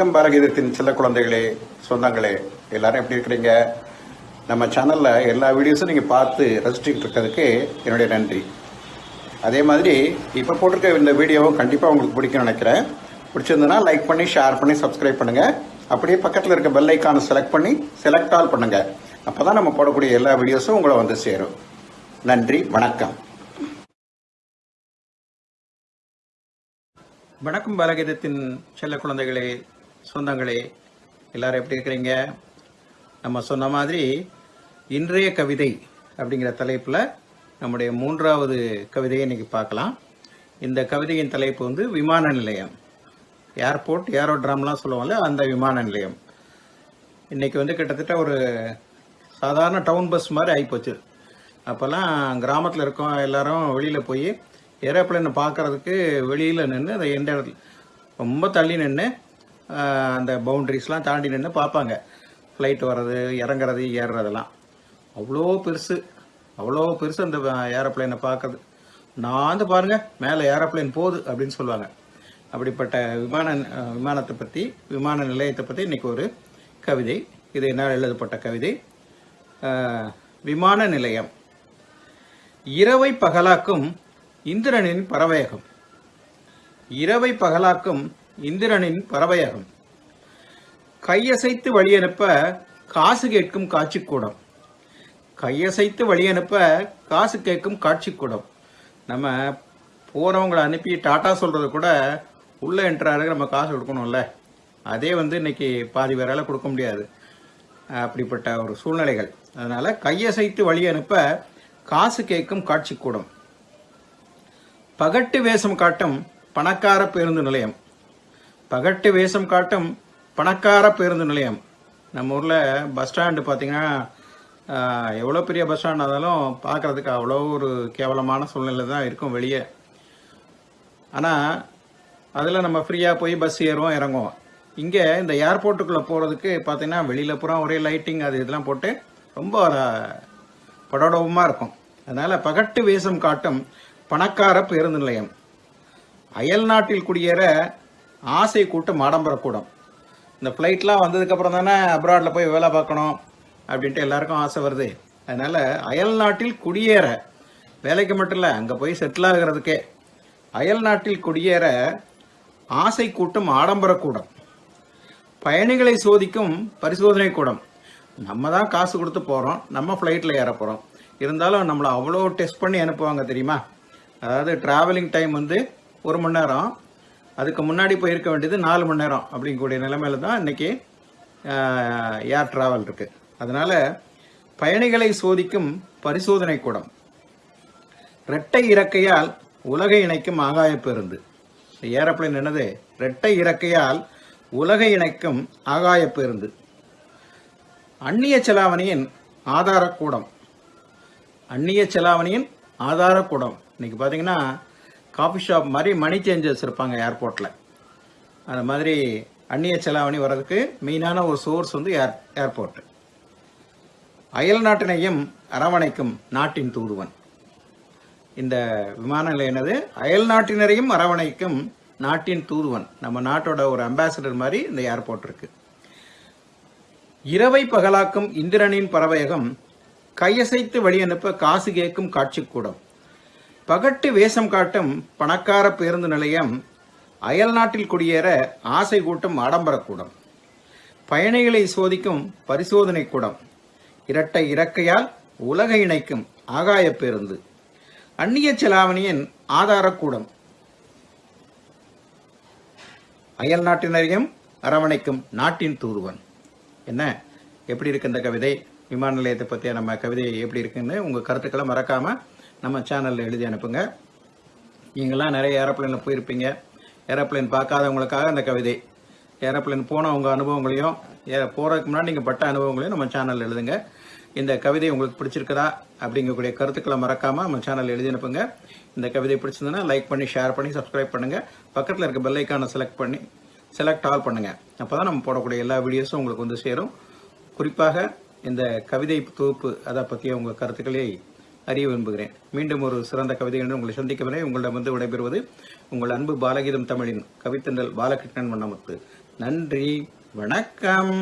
வணக்கம் பாரகீதத்தின் சில குழந்தைகளே சொந்தங்களே. எல்லாரும் எப்படி இருக்கிறீங்க? நம்ம சேனலில் எல்லா வீடியோஸும் நீங்கள் பார்த்து ரசிச்சுக்கிட்டு இருக்கிறதுக்கு என்னுடைய நன்றி. அதே மாதிரி இப்போ போட்டிருக்க இந்த வீடியோவும் கண்டிப்பாக உங்களுக்கு பிடிக்கும்னு நினைக்கிறேன். பிடிச்சிருந்ததுன்னா லைக் பண்ணி ஷேர் பண்ணி சப்ஸ்கிரைப் பண்ணுங்க. அப்படியே பக்கத்தில் இருக்க பெல் ஐக்கானை செலக்ட் பண்ணி செலக்ட் ஆல் பண்ணுங்கள் அப்போ தான் நம்ம போடக்கூடிய எல்லா வீடியோஸும் உங்களை வந்து சேரும். நன்றி வணக்கம். வணக்கம் பாலகீதத்தின் செல்ல குழந்தைகளே. சொந்தங்களே எல்லாரும் எப்படி இருக்கிறீங்க? நம்ம சொன்ன மாதிரி இன்றைய கவிதை அப்படிங்கிற தலைப்பில் நம்முடைய மூன்றாவது கவிதையை இன்னைக்கு பார்க்கலாம். இந்த கவிதையின் தலைப்பு வந்து விமான நிலையம். ஏர்போர்ட் ஏரோட்ராம்லாம் சொல்லுவோம்ல அந்த விமான நிலையம். இன்றைக்கி வந்து கிட்டத்தட்ட ஒரு சாதாரண டவுன் பஸ் மாதிரி ஆகிப்போச்சு அப்போல்லாம் கிராமத்தில் இருக்கோம் எல்லாரும் வெளியில் போய் ஏரோப்ளைனை பார்க்கறதுக்கு வெளியில் நின்று அந்த எந்த இடத்துல ரொம்ப தள்ளி நின்று அந்த பவுண்ட்ரிஸ்லாம் தாண்டி நின்று பார்ப்பாங்க. ஃப்ளைட் வர்றது இறங்குறது ஏறுறதெல்லாம். அவ்வளோ பெருசு. அவ்வளோ பெருசு அந்த ஏரோப்ளேனை பார்க்கறது. நான் வந்து பாருங்கள் மேலே ஏரோப்ளேன் போகுது அப்படின்னு சொல்லுவாங்க. அப்படிப்பட்ட விமான விமானத்தை பற்றி விமான நிலையத்தை பற்றி இன்னைக்கு ஒரு கவிதை. இது என்னால் எழுதப்பட்ட கவிதை. விமான நிலையம். இரவை பகலாக்கும் இந்திரனின் பறவையகம். இரவை பகலாக்கும் இந்திரனின் பறவையகம். கையசைத்து வழியனுப்ப காசு கேட்கும் காட்சிக்கூடம். கையசைத்து வழி அனுப்ப காசு கேட்கும் காட்சிக்கூடம். நம்ம போகிறவங்களை அனுப்பி டாட்டா சொல்கிறது கூட உள்ளே என்ட்ராருக்கு நம்ம காசு கொடுக்கணும்ல. அதே வந்து இன்னைக்கு பாதி பேரால் கொடுக்க முடியாது. அப்படிப்பட்ட ஒரு சூழ்நிலைகள். அதனால் கையசைத்து வழி அனுப்ப காசு கேட்கும் காட்சி கூடம் பகட்டு வேஷம் காட்டும் பணக்கார பேருந்து நிலையம். பகட்டு வேஷம் காட்டும் பணக்கார பேருந்து நிலையம். நம்ம ஊரில் பஸ் ஸ்டாண்டு பார்த்தீங்கன்னா எவ்வளோ பெரிய பஸ் ஸ்டாண்ட் இருந்தாலும் பார்க்கறதுக்கு அவ்வளோ ஒரு கேவலமான சூழ்நிலை தான் இருக்கும் வெளியே. ஆனால் அதில் நம்ம ஃப்ரீயாக போய் பஸ் ஏறுவோம் இறங்குவோம். இங்கே இந்த ஏர்போர்ட்டுக்குள்ளே போகிறதுக்கு பார்த்தீங்கன்னா வெளியில் பூரா ஒரே லைட்டிங் அது இதெல்லாம் போட்டு ரொம்ப படோடவமாக இருக்கும். அதனால் பகட்டு வேஷம் காட்டும் பணக்கார பேருந்து நிலையம். அயல் நாட்டில் குடியேற ஆசை கூட்டம் ஆடம்பரக்கூடம் இந்த ஃப்ளைட்லாம் வந்ததுக்கப்புறம் தானே அப்ராடில் போய் வேலை பார்க்கணும் அப்படின்ட்டு எல்லாருக்கும் ஆசை வருது. அதனால் அயல் நாட்டில் குடியேற. வேலைக்கு மட்டும் இல்லை அங்கே போய் செட்டில் ஆகிறதுக்கே. அயல் நாட்டில் குடியேற ஆசை கூட்டம் ஆடம்பரக்கூடம் பயணிகளை சோதிக்கும் பரிசோதனை கூடம். நம்ம தான் காசு கொடுத்து போகிறோம் நம்ம ஃப்ளைட்டில் ஏற போகிறோம் இருந்தாலும் நம்மளை அவ்வளோ டெஸ்ட் பண்ணி அனுப்புவாங்க தெரியுமா? அதாவது ட்ராவலிங் டைம் வந்து ஒரு மணி நேரம் அதுக்கு முன்னாடி போயிருக்க வேண்டியது நாலு மணி நேரம் அப்படிங்கக்கூடிய நிலைமையில தான் இன்னைக்கு ஏர் டிராவல் இருக்குது அதனால் பயணிகளை சோதிக்கும் பரிசோதனை கூடம். இரட்டை இறக்கையால் உலகை இணைக்கும் ஆகாய பேருந்து. இந்த என்னது? இரட்டை இறக்கையால் உலகை இணைக்கும் ஆகாய பேருந்து. அந்நிய செலாவணியின் ஆதாரக்கூடம் அந்நிய செலாவணியின் ஆதாரக்கூடம் இன்னைக்கு பார்த்தீங்கன்னா காஃபி ஷாப் மாதிரி மணி சேஞ்சர்ஸ் இருப்பாங்க ஏர்போர்ட்டில் அந்த மாதிரி அந்நிய செலாவணி வர்றதுக்கு மெயினான ஒரு சோர்ஸ் வந்து ஏர் ஏர்போர்ட் அயல் நாட்டினையும் அரவணைக்கும் நாட்டின் தூதுவன். இந்த விமான நிலையம் என்னது? அயல் நாட்டினரையும் அரவணைக்கும் நாட்டின் தூதுவன். நம்ம நாட்டோட ஒரு அம்பாசிடர் மாதிரி இந்த ஏர்போர்ட் இருக்கு. இரவை பகலாக்கும் இந்திரனின் பறவையகம் கையசைத்து வழி அனுப்ப காசு கேட்கும் காட்சிக்கூடம். பகட்டு வேஷம் காட்டும் பணக்கார பேருந்து நிலையம் அயல் நாட்டில் குடியேற ஆசை கூட்டும் ஆடம்பரக்கூடம் பயணிகளை சோதிக்கும் பரிசோதனை கூடம். இரட்டை இறக்கையால் உலகை இணைக்கும் ஆகாய பேருந்து. அந்நிய செலாவணியின் ஆதாரக்கூடம் அயல் நாட்டினரையும் அரவணைக்கும் நாட்டின் தூதுவன். என்ன? எப்படி இருக்கு இந்த கவிதை? விமான நிலையத்தை பற்றிய நம்ம கவிதை எப்படி இருக்குன்னு உங்கள் கருத்துக்களை மறக்காம நம்ம சேனலில் எழுதி அனுப்புங்க. நீங்களாம் நிறைய ஏரோப்ளைனில் போயிருப்பீங்க. ஏரோப்ளேன் பார்க்காதவங்களுக்காக அந்த கவிதை. ஏரோப்ளேன் போன உங்கள் அனுபவங்களையும் ஏ போகிறதுக்கு முன்னாடி நீங்கள் பட்ட அனுபவங்களையும் நம்ம சேனலில் எழுதுங்க. இந்த கவிதை உங்களுக்கு பிடிச்சிருக்குதா? அப்படிங்கக்கூடிய கருத்துக்களை மறக்காமல் நம்ம சேனலில் எழுதி அனுப்புங்க. இந்த கவிதை பிடிச்சிருந்ததுன்னா லைக் பண்ணி ஷேர் பண்ணி சப்ஸ்கிரைப் பண்ணுங்கள் பக்கத்தில் இருக்க பெல்லைக்கானை செலக்ட் பண்ணி செலக்ட் ஆல் பண்ணுங்கள் அப்போ தான் நம்ம போடக்கூடிய எல்லா வீடியோஸும் உங்களுக்கு வந்து சேரும். குறிப்பாக இந்த கவிதை தொகுப்பு அதை பற்றிய உங்கள் கருத்துக்களை அறிய விரும்புகிறேன். மீண்டும் ஒரு சிறந்த கவிதையுடன் உங்களை சந்திக்கும் வரை உங்களிடம் வந்து விடைபெறுவது உங்கள் அன்பு பாலகீதம் தமிழின் கவித்தண்டல் பாலகிருஷ்ணன் வண்ணமுத்து. நன்றி வணக்கம்.